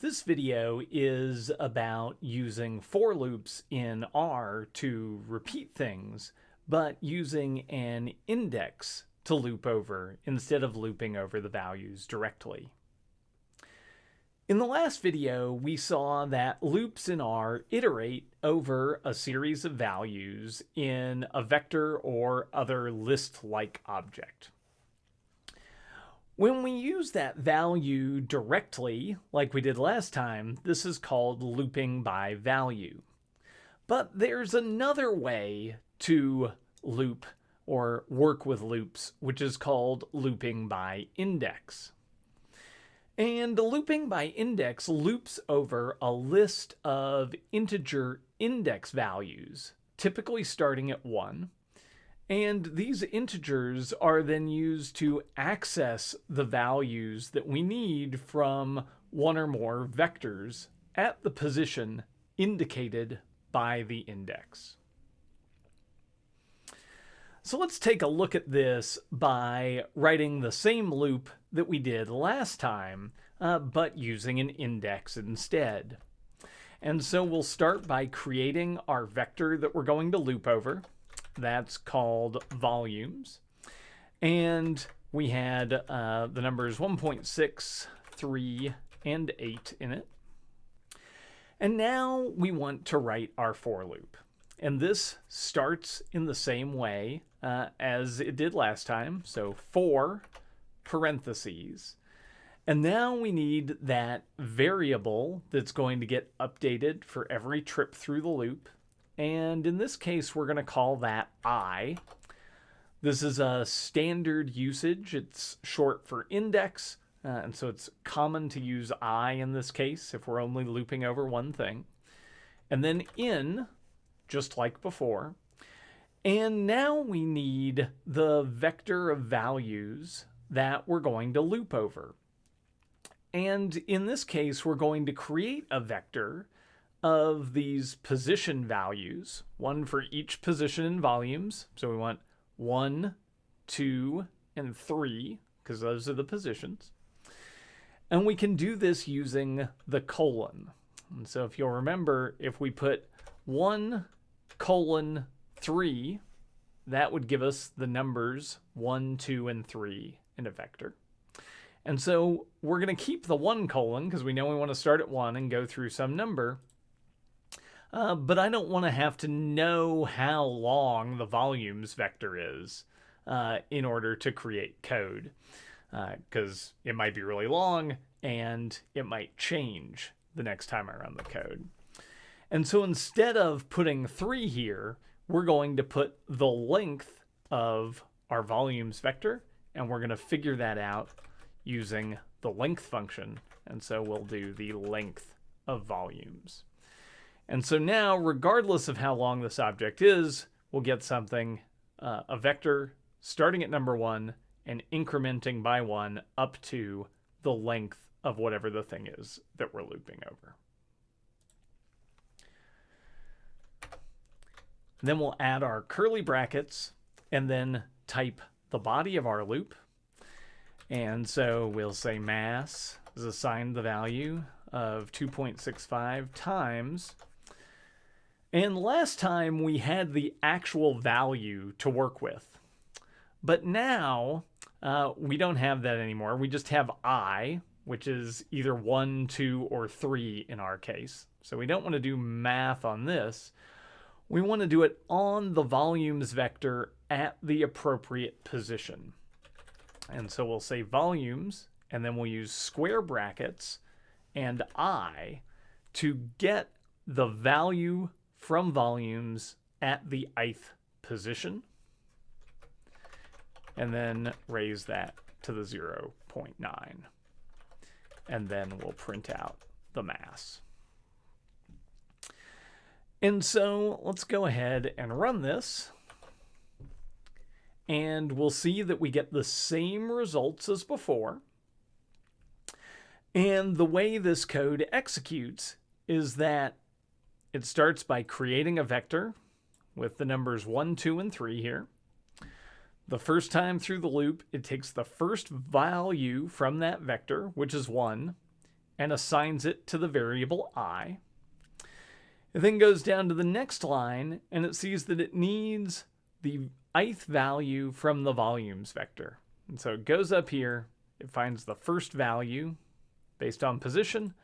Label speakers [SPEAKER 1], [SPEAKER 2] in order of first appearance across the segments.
[SPEAKER 1] This video is about using for loops in R to repeat things, but using an index to loop over instead of looping over the values directly. In the last video, we saw that loops in R iterate over a series of values in a vector or other list-like object. When we use that value directly, like we did last time, this is called looping by value. But there's another way to loop or work with loops, which is called looping by index. And looping by index loops over a list of integer index values, typically starting at 1, and these integers are then used to access the values that we need from one or more vectors at the position indicated by the index. So let's take a look at this by writing the same loop that we did last time, uh, but using an index instead. And so we'll start by creating our vector that we're going to loop over. That's called volumes. And we had uh, the numbers 1.6, 3, and 8 in it. And now we want to write our for loop. And this starts in the same way uh, as it did last time. So for parentheses. And now we need that variable that's going to get updated for every trip through the loop. And in this case, we're going to call that i. This is a standard usage. It's short for index. Uh, and so it's common to use i in this case if we're only looping over one thing. And then in, just like before. And now we need the vector of values that we're going to loop over. And in this case, we're going to create a vector of these position values, one for each position in volumes. So we want one, two, and three, because those are the positions. And we can do this using the colon. And so if you'll remember, if we put one colon three, that would give us the numbers one, two, and three in a vector. And so we're going to keep the one colon because we know we want to start at one and go through some number. Uh, but I don't want to have to know how long the volumes vector is uh, in order to create code because uh, it might be really long and it might change the next time I run the code. And so instead of putting three here, we're going to put the length of our volumes vector and we're going to figure that out using the length function. And so we'll do the length of volumes. And so now, regardless of how long this object is, we'll get something, uh, a vector starting at number one and incrementing by one up to the length of whatever the thing is that we're looping over. Then we'll add our curly brackets and then type the body of our loop. And so we'll say mass is assigned the value of 2.65 times and last time we had the actual value to work with. But now uh, we don't have that anymore. We just have i, which is either 1, 2, or 3 in our case. So we don't want to do math on this. We want to do it on the volumes vector at the appropriate position. And so we'll say volumes, and then we'll use square brackets and i to get the value from volumes at the ith position and then raise that to the 0.9 and then we'll print out the mass. And so let's go ahead and run this and we'll see that we get the same results as before. And the way this code executes is that it starts by creating a vector with the numbers 1, 2, and 3 here. The first time through the loop, it takes the first value from that vector, which is 1, and assigns it to the variable i. It then goes down to the next line and it sees that it needs the ith value from the volumes vector. And so it goes up here, it finds the first value based on position,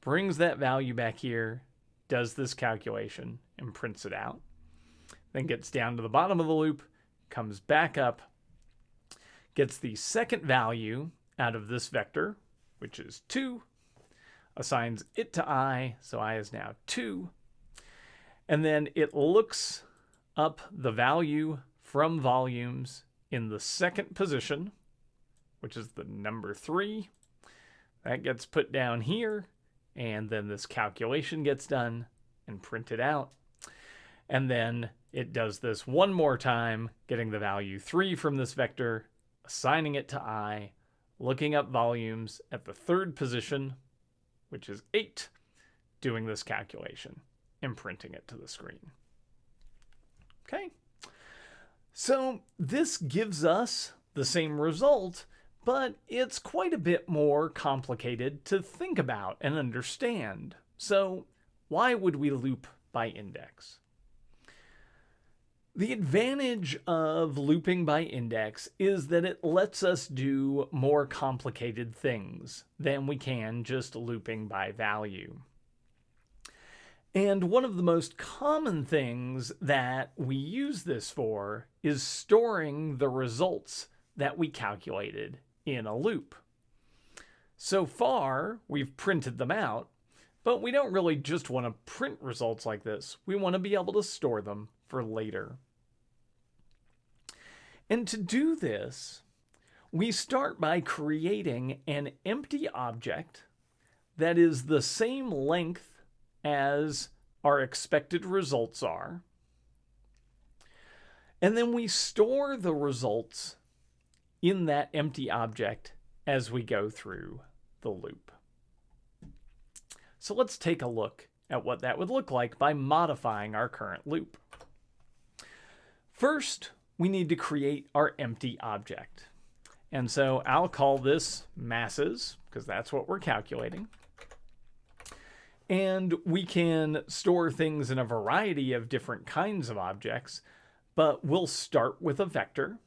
[SPEAKER 1] brings that value back here, does this calculation, and prints it out. Then gets down to the bottom of the loop, comes back up, gets the second value out of this vector, which is 2, assigns it to i, so i is now 2, and then it looks up the value from volumes in the second position, which is the number 3. That gets put down here, and then this calculation gets done and printed out. And then it does this one more time, getting the value 3 from this vector, assigning it to i, looking up volumes at the third position, which is 8, doing this calculation and printing it to the screen. Okay, so this gives us the same result, but it's quite a bit more complicated to think about and understand. So why would we loop by index? The advantage of looping by index is that it lets us do more complicated things than we can just looping by value. And one of the most common things that we use this for is storing the results that we calculated in a loop. So far, we've printed them out, but we don't really just want to print results like this. We want to be able to store them for later. And to do this, we start by creating an empty object that is the same length as our expected results are. And then we store the results in that empty object as we go through the loop. So let's take a look at what that would look like by modifying our current loop. First, we need to create our empty object. And so I'll call this masses, because that's what we're calculating. And we can store things in a variety of different kinds of objects, but we'll start with a vector.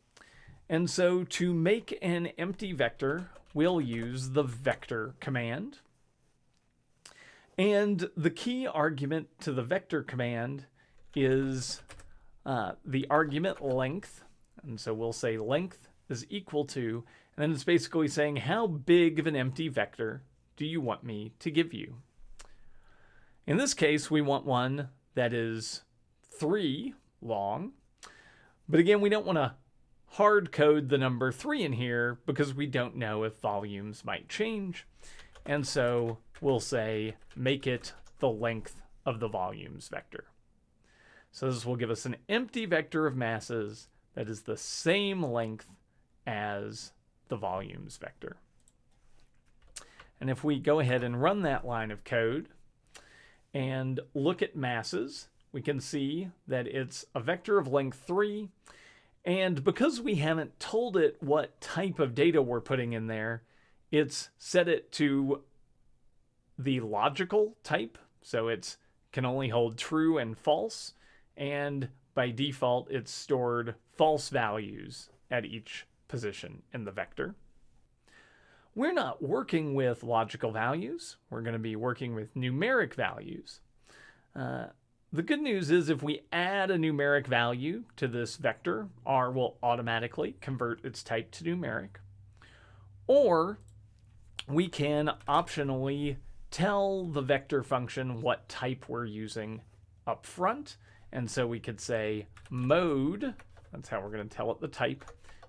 [SPEAKER 1] And so to make an empty vector, we'll use the vector command. And the key argument to the vector command is uh, the argument length. And so we'll say length is equal to, and then it's basically saying how big of an empty vector do you want me to give you? In this case, we want one that is 3 long. But again, we don't want to hard code the number 3 in here because we don't know if volumes might change. And so we'll say make it the length of the volumes vector. So this will give us an empty vector of masses that is the same length as the volumes vector. And if we go ahead and run that line of code and look at masses, we can see that it's a vector of length 3. And because we haven't told it what type of data we're putting in there, it's set it to the logical type. So it can only hold true and false and by default it's stored false values at each position in the vector. We're not working with logical values. We're going to be working with numeric values. Uh, the good news is if we add a numeric value to this vector, R will automatically convert its type to numeric. Or we can optionally tell the vector function what type we're using up front and so we could say mode, that's how we're going to tell it the type,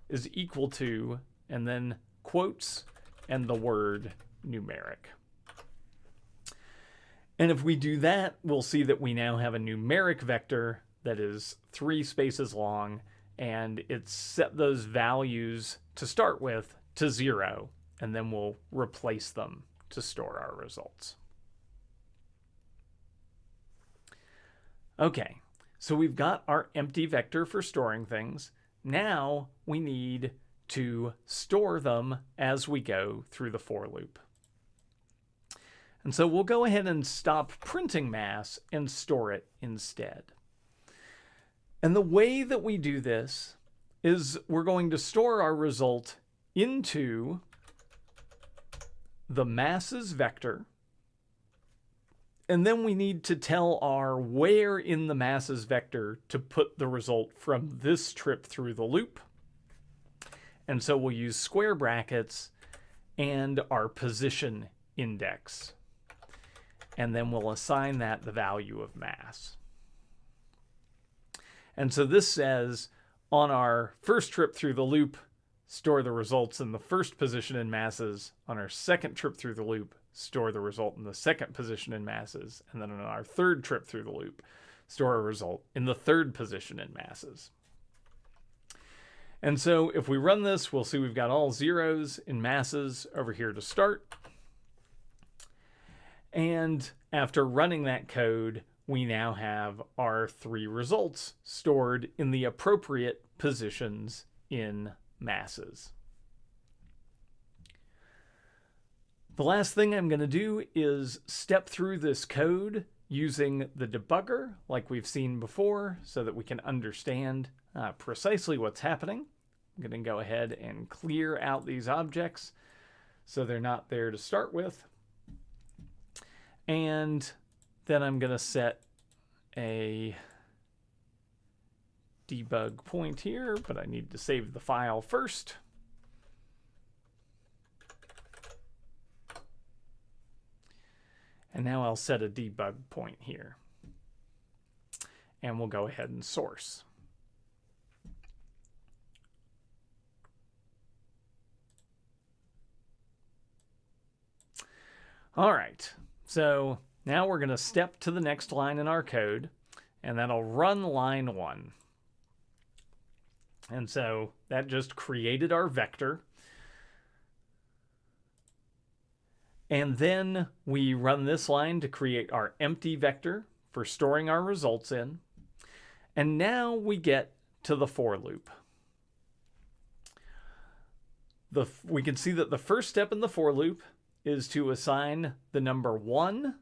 [SPEAKER 1] is equal to, and then quotes and the word numeric. And if we do that, we'll see that we now have a numeric vector that is three spaces long, and it's set those values to start with to zero, and then we'll replace them to store our results. Okay, so we've got our empty vector for storing things. Now we need to store them as we go through the for loop. And so we'll go ahead and stop printing mass and store it instead. And the way that we do this is we're going to store our result into the masses vector. And then we need to tell R where in the masses vector to put the result from this trip through the loop. And so we'll use square brackets and our position index. And then we'll assign that the value of mass. And so this says on our first trip through the loop, store the results in the first position in masses. On our second trip through the loop, store the result in the second position in masses. And then on our third trip through the loop, store a result in the third position in masses. And so if we run this, we'll see we've got all zeros in masses over here to start. And after running that code, we now have our three results stored in the appropriate positions in masses. The last thing I'm going to do is step through this code using the debugger like we've seen before so that we can understand uh, precisely what's happening. I'm going to go ahead and clear out these objects so they're not there to start with. And then I'm going to set a debug point here, but I need to save the file first. And now I'll set a debug point here. And we'll go ahead and source. All right, so now we're going to step to the next line in our code, and that'll run line one. And so that just created our vector. And then we run this line to create our empty vector for storing our results in. And now we get to the for loop. The, we can see that the first step in the for loop is to assign the number 1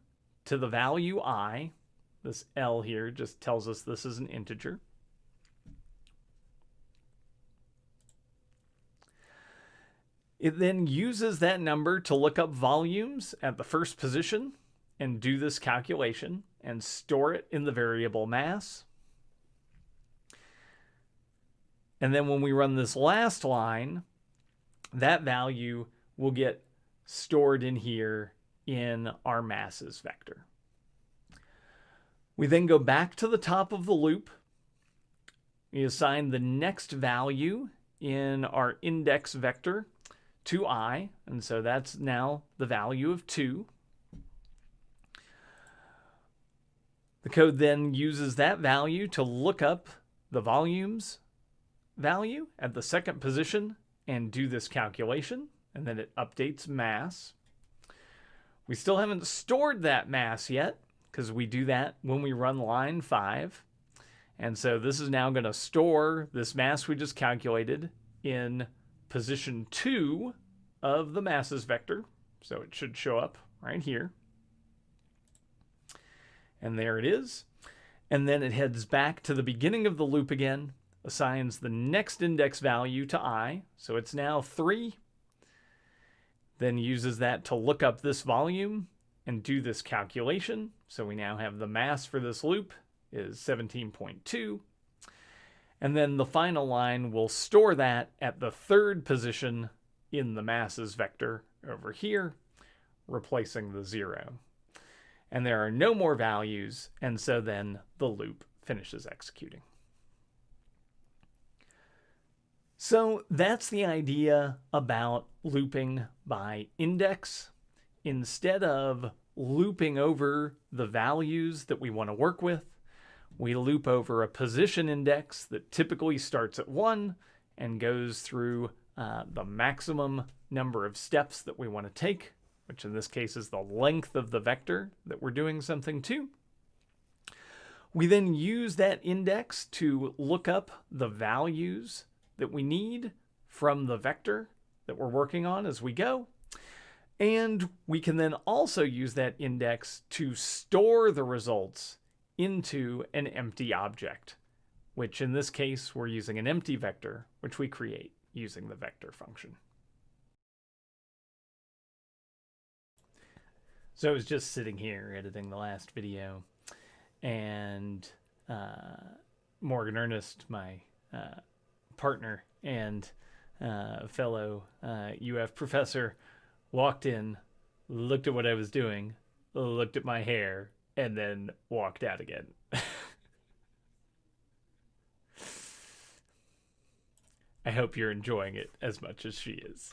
[SPEAKER 1] to the value i. This L here just tells us this is an integer. It then uses that number to look up volumes at the first position and do this calculation and store it in the variable mass. And then when we run this last line, that value will get stored in here in our masses vector. We then go back to the top of the loop. We assign the next value in our index vector to i, and so that's now the value of 2. The code then uses that value to look up the volumes value at the second position and do this calculation, and then it updates mass. We still haven't stored that mass yet because we do that when we run line 5. And so this is now going to store this mass we just calculated in position 2 of the masses vector. So it should show up right here. And there it is. And then it heads back to the beginning of the loop again, assigns the next index value to i. So it's now 3 then uses that to look up this volume and do this calculation. So we now have the mass for this loop is 17.2. And then the final line will store that at the third position in the masses vector over here, replacing the zero. And there are no more values, and so then the loop finishes executing. So that's the idea about looping by index. Instead of looping over the values that we want to work with, we loop over a position index that typically starts at 1 and goes through uh, the maximum number of steps that we want to take, which in this case is the length of the vector that we're doing something to. We then use that index to look up the values that we need from the vector that we're working on as we go. And we can then also use that index to store the results into an empty object, which in this case, we're using an empty vector, which we create using the vector function. So I was just sitting here editing the last video, and uh, Morgan Ernest, my uh, partner and uh, fellow UF uh, professor, walked in, looked at what I was doing, looked at my hair, and then walked out again. I hope you're enjoying it as much as she is.